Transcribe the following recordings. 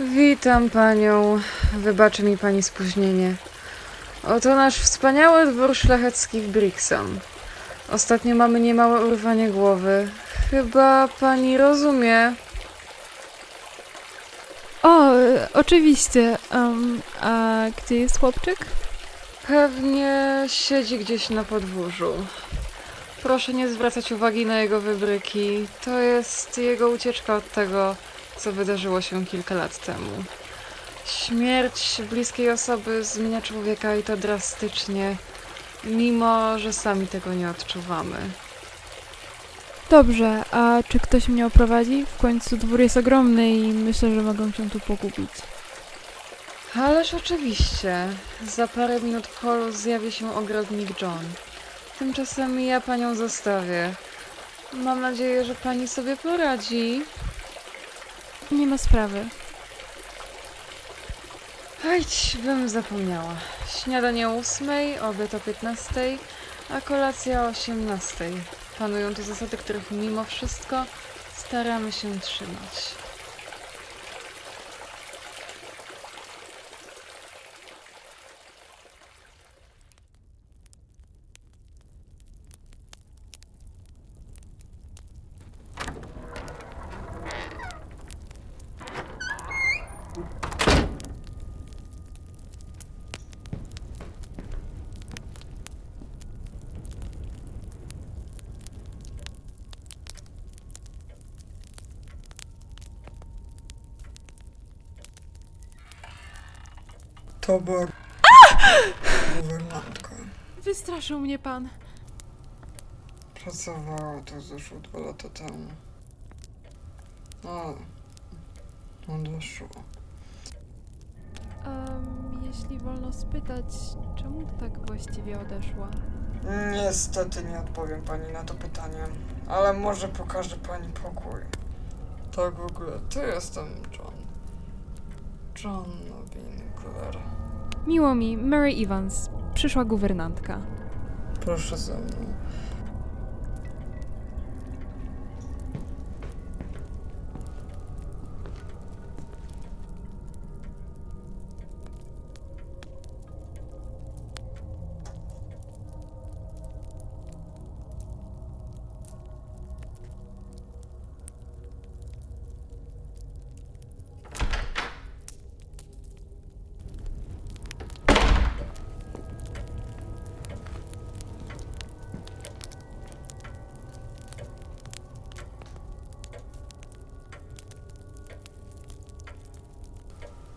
Witam panią. Wybaczy mi pani spóźnienie. Oto nasz wspaniały dwór szlachecki w Brixham. Ostatnio mamy niemałe urwanie głowy. Chyba pani rozumie. O, oczywiście. Em, a gdzie jest chłopczyk? Pewnie siedzi gdzieś na podwórzu. Proszę nie zwracać uwagi na jego wybryki. To jest jego ucieczka od tego, co wydarzyło się kilka lat temu. Śmierć bliskiej osoby zmienia człowieka i to drastycznie, mimo że sami tego nie odczuwamy. Dobrze, a czy ktoś mnie oprowadzi? W końcu dwór jest ogromny i myślę, że mogą się tu pogubić. Ależ oczywiście, za parę minut w holu zjawi się ogrodnik John. Tymczasem ja panią zostawię. Mam nadzieję, że pani sobie poradzi. Nie ma sprawy. Ajdź, bym zapomniała. Śniadanie o ósmej, obiad o piętnastej, a kolacja o osiemnastej. Panują tu zasady, których mimo wszystko staramy się trzymać. Była guwernantka. Wystraszył mnie pan. Pracowała tu zeszło dwa lata temu. Ale odeszła. Em, jeśli wolno spytać, czemu tak właściwie odeszła? Niestety nie odpowiem pani na to pytanie, ale może pokażę pani pokój. Tak w ogóle, to jestem John. John Winkler. Miło mi, Mary Evans. Przyszła guwernantka. Proszę ze mną.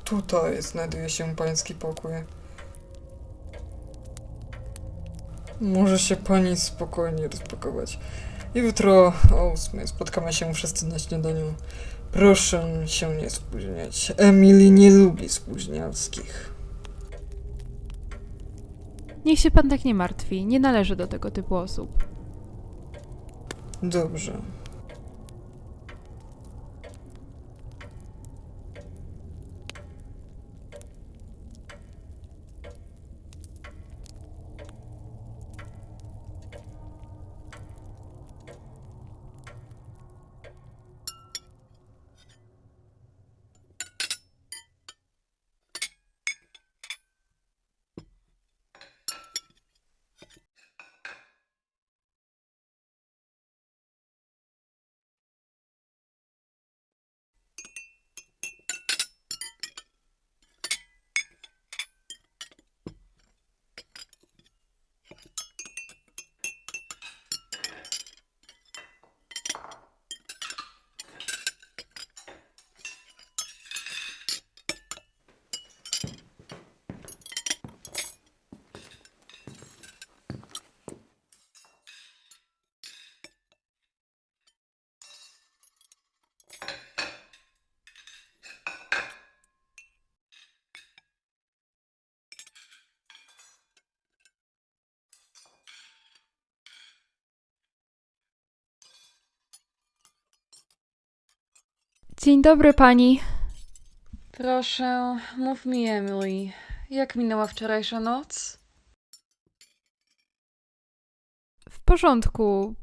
Tutaj znajduje się pański pokój. Może się pani spokojnie rozpakować. Jutro o ósmej spotkamy się wszyscy na śniadaniu. Proszę się nie spóźniać. Emily nie lubi spóźnialskich. Niech się pan tak nie martwi, nie należy do tego typu osób. Dobrze. Dzień dobry pani. Proszę, mów mi, Emily, jak minęła wczorajsza noc? W porządku.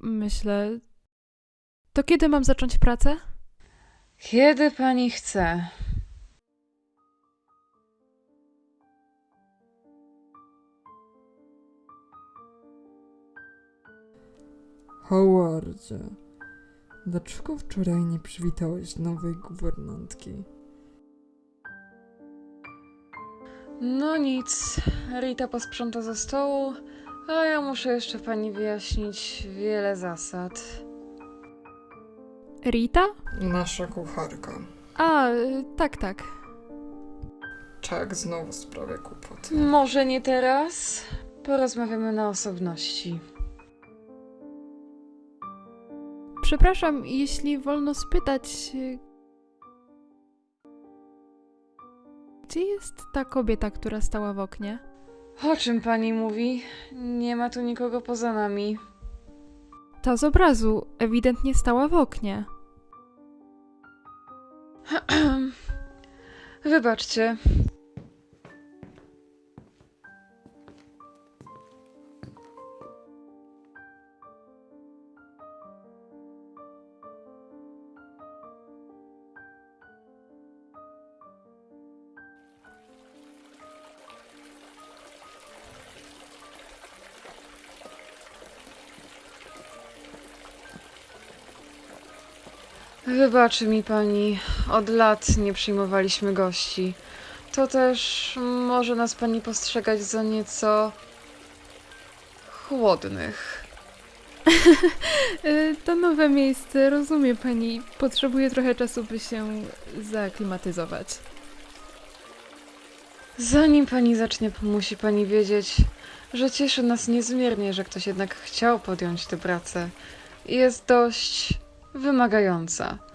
Myślę. To kiedy mam zacząć pracę? Kiedy pani chce. Howardzie, dlaczego wczoraj nie przywitałeś nowej guwernantki? No nic, Rita posprząta ze stołu, a ja muszę jeszcze pani wyjaśnić wiele zasad. Rita? Nasza kucharka. A, tak, tak. Tak, znowu sprawia kłopoty. Może nie teraz? Porozmawiamy na osobności. Przepraszam, jeśli wolno spytać. y, Gdzie jest ta kobieta, która stała w oknie? O czym pani mówi? Nie ma tu nikogo poza nami. Ta z obrazu ewidentnie stała w oknie. Wybaczcie. Wybaczy mi pani, od lat nie przyjmowaliśmy gości. To też może nas pani postrzegać za nieco chłodnych. To nowe miejsce, rozumie pani. Potrzebuje trochę czasu, by się zaaklimatyzować. Zanim pani zacznie, musi pani wiedzieć, że cieszy nas niezmiernie, że ktoś jednak chciał podjąć tę pracę. Jest dość wymagająca.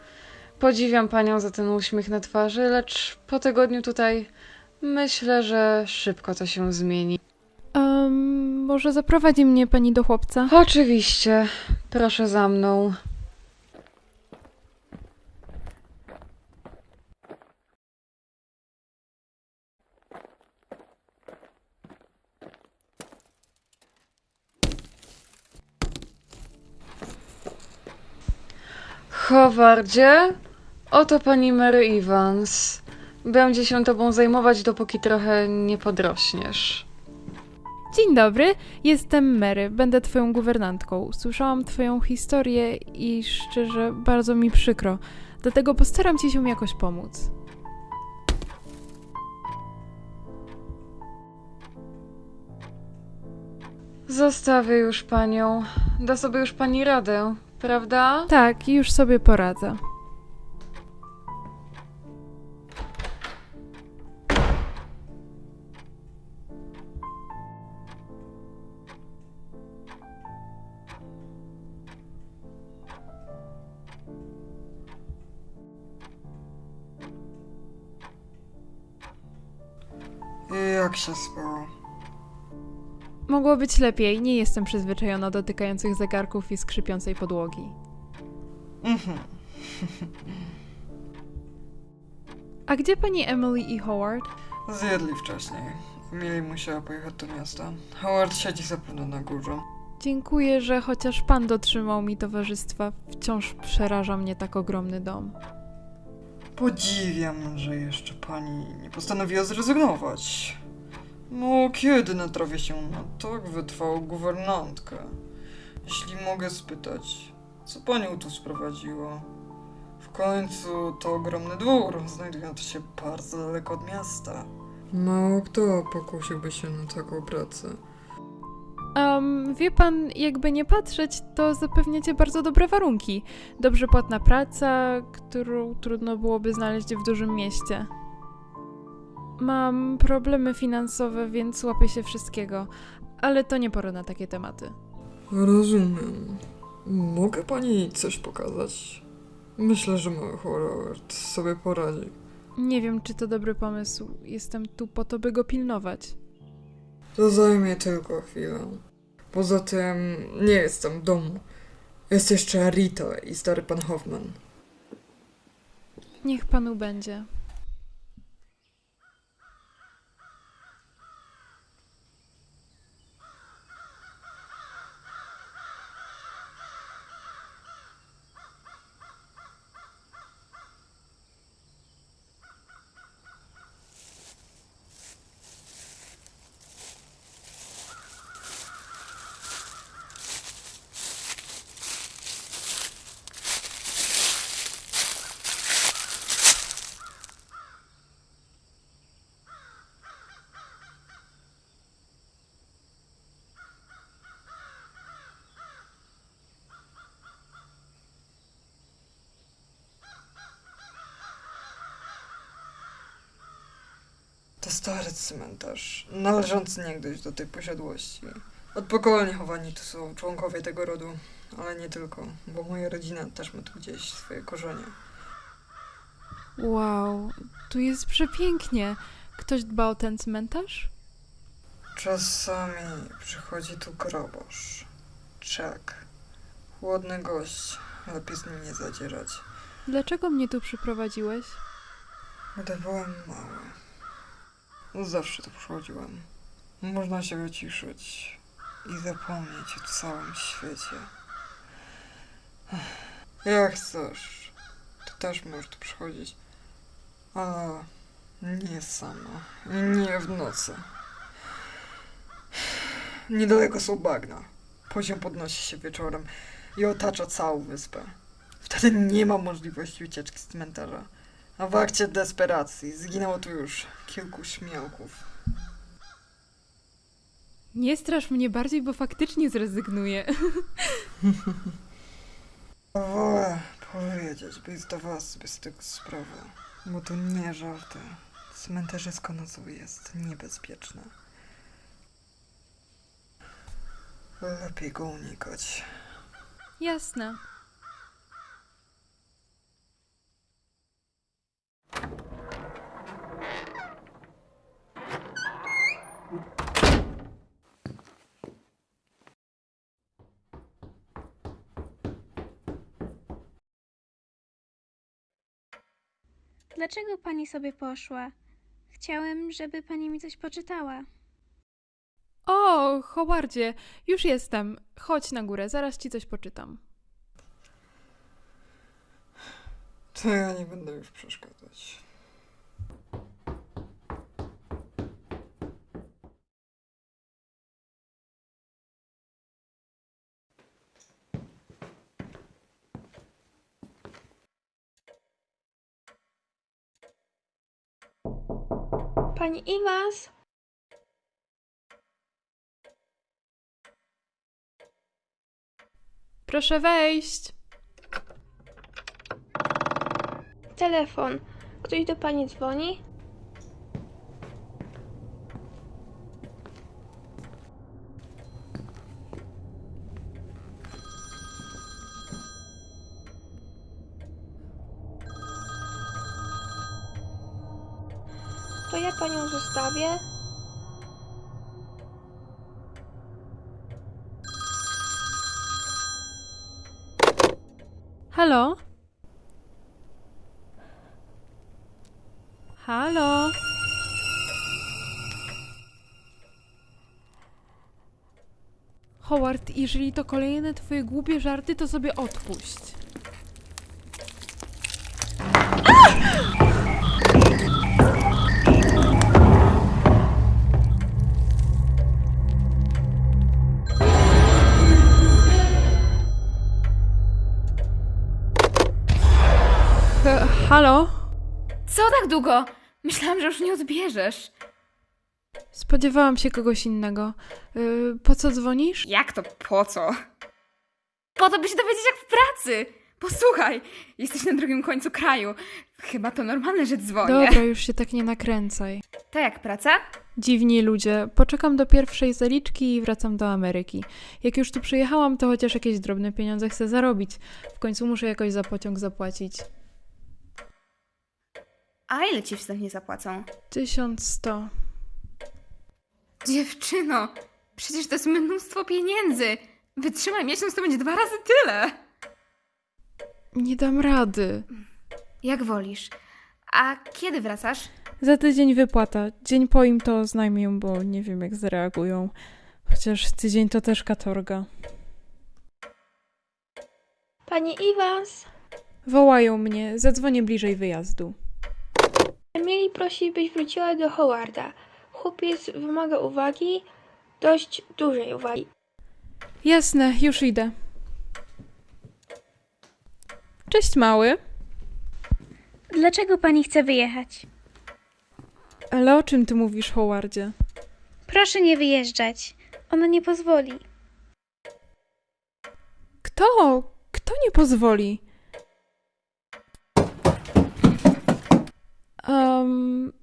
Podziwiam panią za ten uśmiech na twarzy, lecz po tygodniu tutaj myślę, że szybko to się zmieni. Um, może zaprowadzi mnie pani do chłopca? Oczywiście, proszę za mną. Howardzie, oto pani Mary Evans. Będzie się tobą zajmować, dopóki trochę nie podrośniesz. Dzień dobry, jestem Mary, będę twoją guwernantką. Słyszałam twoją historię i szczerze bardzo mi przykro, dlatego postaram ci się jakoś pomóc. Zostawię już panią. Da sobie już pani radę, prawda? Tak, już sobie poradzę. Spało? Mogło być lepiej, nie jestem przyzwyczajona do tykających zegarków i skrzypiącej podłogi. Mhm. A gdzie pani Emily i Howard? Zjedli wcześniej. Emily musiała pojechać do miasta. Howard siedzi zapewne na górze. Dziękuję, że chociaż pan dotrzymał mi towarzystwa. Wciąż przeraża mnie tak ogromny dom. Podziwiam, że jeszcze pani nie postanowiła zrezygnować. No, kiedy natrafię się na tak wytrwałą guwernantkę? Jeśli mogę spytać, co panią tu sprowadziło? W końcu to ogromny dwór, znajdujący się bardzo daleko od miasta. Mało kto pokusiłby się na taką pracę. Um, wie pan, jakby nie patrzeć, to zapewniacie bardzo dobre warunki. Dobrze płatna praca, którą trudno byłoby znaleźć w dużym mieście. Mam problemy finansowe, więc łapię się wszystkiego, ale to nie pora na takie tematy. Rozumiem. Mogę pani coś pokazać? Myślę, że mały Howard sobie poradzi. Nie wiem, czy to dobry pomysł. Jestem tu po to, by go pilnować. To zajmie tylko chwilę. Poza tym nie jestem w domu. Jest jeszcze Rita i stary pan Hoffman. Niech panu będzie. stary cmentarz, należący niegdyś do tej posiadłości. Od pokoleń chowani tu są członkowie tego rodu, ale nie tylko, bo moja rodzina też ma tu gdzieś swoje korzenie. Wow, tu jest przepięknie. Ktoś dba o ten cmentarz? Czasami przychodzi tu grobosz, czek, chłodny gość, lepiej z nim nie zadzierać. Dlaczego mnie tu przyprowadziłeś? Gdy byłem mały, zawsze tu przychodziłem. Można się wyciszyć i zapomnieć o całym świecie. Jak chcesz, ty też możesz tu przychodzić, ale nie sama i nie w nocy. Niedaleko są bagna. Poziom podnosi się wieczorem i otacza całą wyspę. Wtedy nie ma możliwości ucieczki z cmentarza. A w akcie desperacji zginęło tu już kilku śmiałków. Nie strasz mnie bardziej, bo faktycznie zrezygnuję. Wolę powiedzieć, by zdawała sobie z tego sprawę. Bo to nie żarty. Cmentarzysko nocą jest niebezpieczne. Lepiej go unikać. Jasne. Dlaczego pani sobie poszła? Chciałem, żeby pani mi coś poczytała. O, Howardzie, już jestem. Chodź na górę, zaraz ci coś poczytam. To ja nie będę już przeszkadzać. Pani Iwas? Proszę wejść. Telefon. Ktoś do pani dzwoni? To ja panią zostawię. Halo? Halo? Howard, jeżeli to kolejne twoje głupie żarty, to sobie odpuść. H- halo? Tak długo? Myślałam, że już nie odbierzesz. Spodziewałam się kogoś innego. Yy, po co dzwonisz? Jak to po co? Po to, by się dowiedzieć jak w pracy. Posłuchaj, jesteś na drugim końcu kraju. Chyba to normalne, że dzwonię. Dobra, już się tak nie nakręcaj. To jak praca? Dziwni ludzie. Poczekam do pierwszej zaliczki i wracam do Ameryki. Jak już tu przyjechałam, to chociaż jakieś drobne pieniądze chcę zarobić. W końcu muszę jakoś za pociąg zapłacić. A ile ci wstępnie zapłacą? 1100. Dziewczyno, przecież to jest mnóstwo pieniędzy. Wytrzymaj miesiąc, to będzie dwa razy tyle. Nie dam rady. Jak wolisz. A kiedy wracasz? Za tydzień wypłata. Dzień po im to oznajmię, bo nie wiem jak zareagują. Chociaż tydzień to też katorga. Pani Iwas? Wołają mnie. Zadzwonię bliżej wyjazdu. Emily prosi, byś wróciła do Howarda. Chłopiec wymaga uwagi, dość dużej uwagi. Jasne, już idę. Cześć, mały. Dlaczego pani chce wyjechać? Ale o czym ty mówisz, Howardzie? Proszę nie wyjeżdżać. Ona nie pozwoli. Kto? Kto nie pozwoli? Um.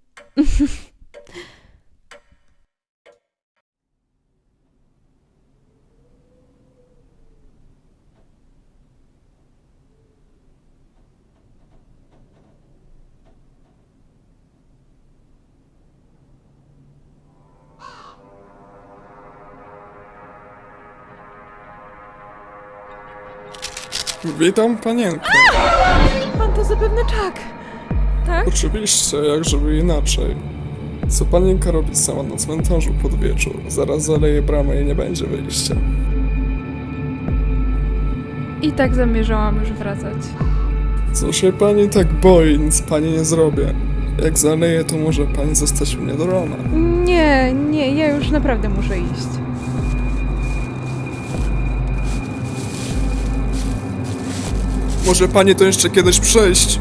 Witam panienkę. Pan to zapewne czak. Tak? Oczywiście, jak żeby inaczej. Co panienka robi sama na cmentarzu pod wieczór? Zaraz zaleje bramę i nie będzie wyjścia. I tak zamierzałam już wracać. Co się pani tak boi? Nic pani nie zrobię. Jak zaleje, to może pani zostać u mnie do rana. Nie, nie, ja już naprawdę muszę iść. Może pani to jeszcze kiedyś przejść?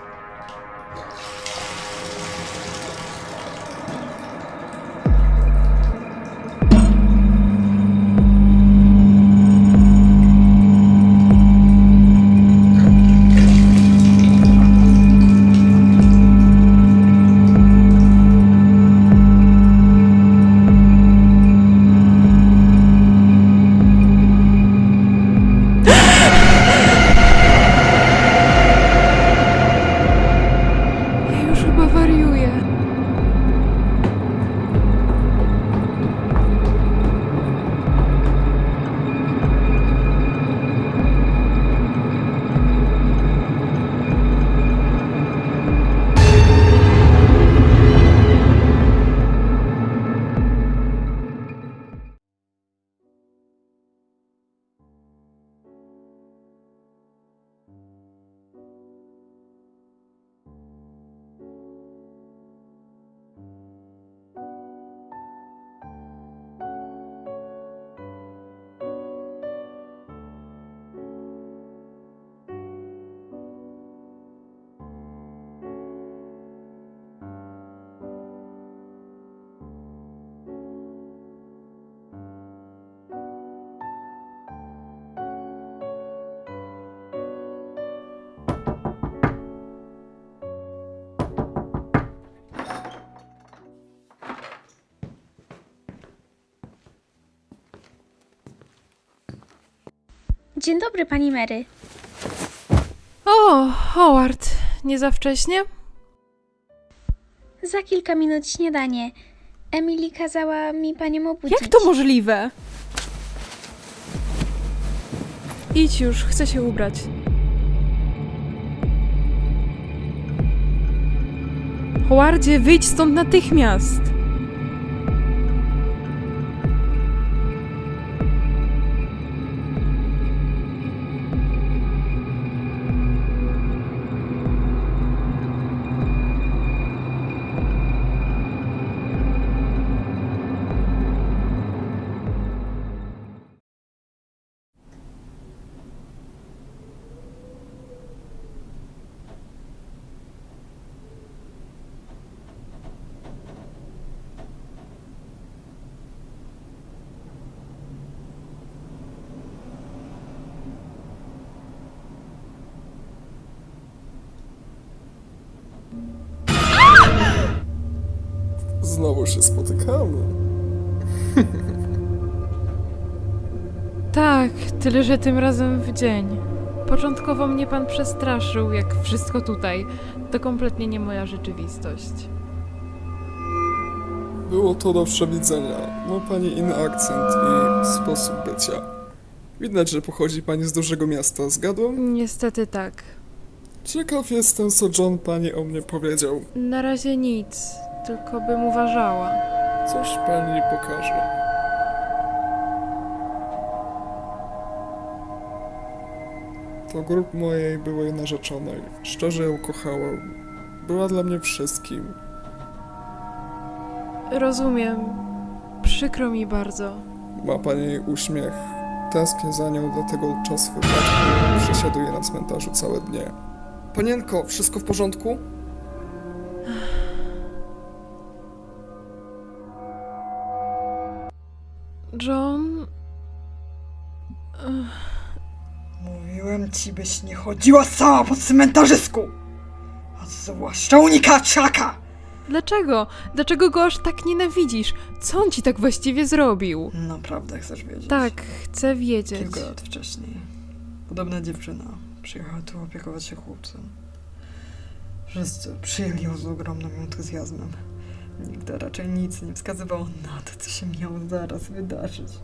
Dzień dobry, pani Mary. O, Howard, nie za wcześnie? Za kilka minut śniadanie. Emily kazała mi panią obudzić. Jak to możliwe? Idź już, chcę się ubrać. Howardzie, wyjdź stąd natychmiast! Znowu się spotykamy. Tak, tyle że tym razem w dzień. Początkowo mnie pan przestraszył, jak wszystko tutaj. To kompletnie nie moja rzeczywistość. Było to do przewidzenia. Ma pani inny akcent i sposób bycia. Widać, że pochodzi pani z dużego miasta, zgadłem? Niestety tak. Ciekaw jestem, co John pani o mnie powiedział. Na razie nic, tylko bym uważała. Coś pani pokaże. To grób mojej byłej narzeczonej. Szczerze ją kochałem. Była dla mnie wszystkim. Rozumiem. Przykro mi bardzo. Ma pani uśmiech. Tęsknię za nią, dlatego czas wypadku przesiaduję na cmentarzu całe dnie. Panienko, wszystko w porządku? John. Mówiłem ci, byś nie chodziła sama po cmentarzysku! A zwłaszcza unikaciaka! Dlaczego? Dlaczego go aż tak nienawidzisz? Co on ci tak właściwie zrobił? Naprawdę chcesz wiedzieć? Tak, chcę wiedzieć. Kilka lat wcześniej. Podobna dziewczyna przyjechała tu opiekować się chłopcem. Wszyscy przyjęli ją z ogromnym entuzjazmem. Nigdy raczej nic nie wskazywało na to, co się miało zaraz wydarzyć.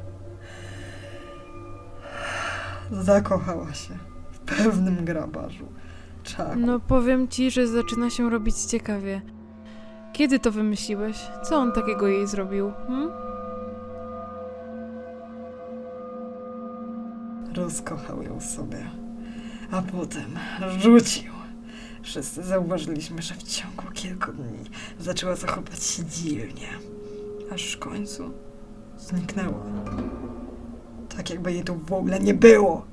Zakochała się w pewnym grabarzu. Czaku. No powiem ci, że zaczyna się robić ciekawie. Kiedy to wymyśliłeś? Co on takiego jej zrobił? Hm? Rozkochał ją sobie, a potem rzucił. Wszyscy zauważyliśmy, że w ciągu kilku dni zaczęła zachować się dziwnie, aż w końcu zniknęła. Tak jakby jej tu w ogóle nie było.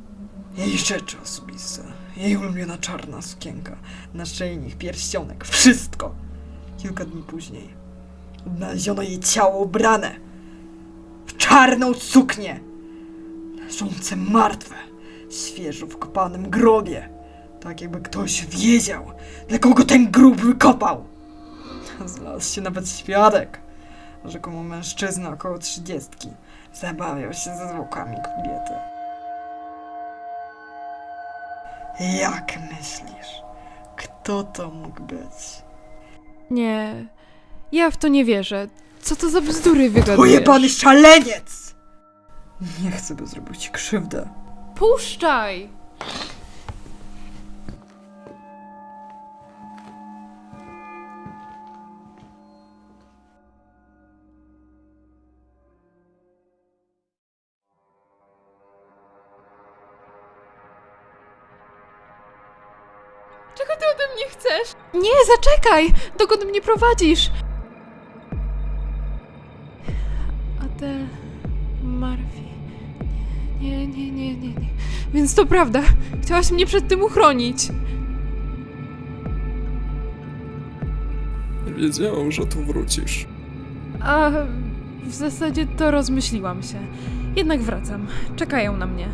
Jej rzeczy osobiste, jej ulubiona czarna sukienka, naszyjnik, pierścionek, wszystko. Kilka dni później odnaleziono jej ciało ubrane w czarną suknię leżące martwe, świeżo w kopanym grobie. Tak jakby ktoś wiedział, dla kogo ten grób wykopał. Znalazł się nawet świadek. Rzekomo mężczyzna około trzydziestki zabawiał się ze zwłokami kobiety. Jak myślisz, kto to mógł być? Nie. Ja w to nie wierzę. Co to za bzdury wygadujesz? Pojebany szaleniec! Nie chcę, by zrobił ci krzywdę. Puszczaj! Nie, zaczekaj! Dokąd mnie prowadzisz? Adel... Marfi... Nie, nie, nie, nie, nie. Więc to prawda. Chciałaś mnie przed tym uchronić. Wiedziałem, że tu wrócisz. A w zasadzie to rozmyśliłam się. Jednak wracam. Czekają na mnie.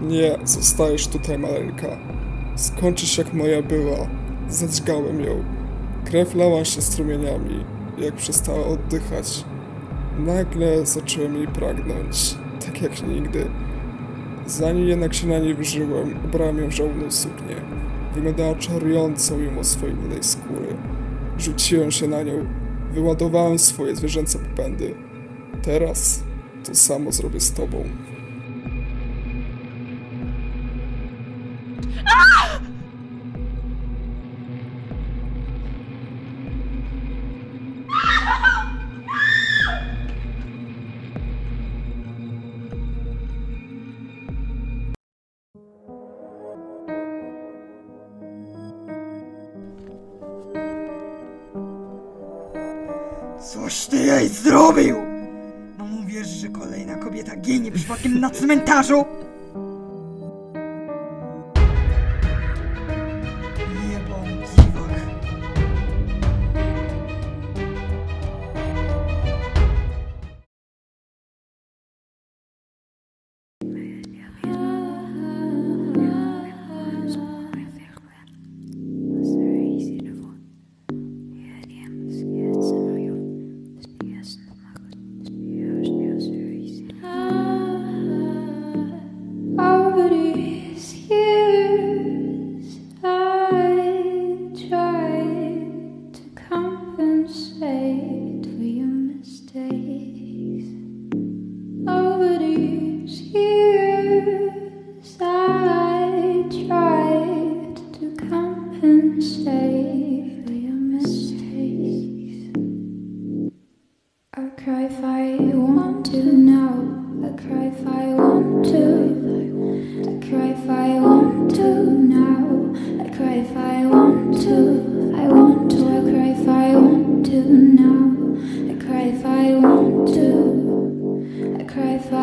Nie, zostajesz tutaj, maleńka. Skończysz jak moja była. Zadźgałem ją. Krew lała się strumieniami, jak przestała oddychać. Nagle zacząłem jej pragnąć, tak jak nigdy. Zanim jednak się na niej wyżyłem, ubrałem ją w suknię. Wyglądała czarująco mimo swojej rudej skóry. Rzuciłem się na nią, wyładowałem swoje zwierzęce popędy. Teraz to samo zrobię z tobą. fucking nuts, Mentasho! want to. I cry for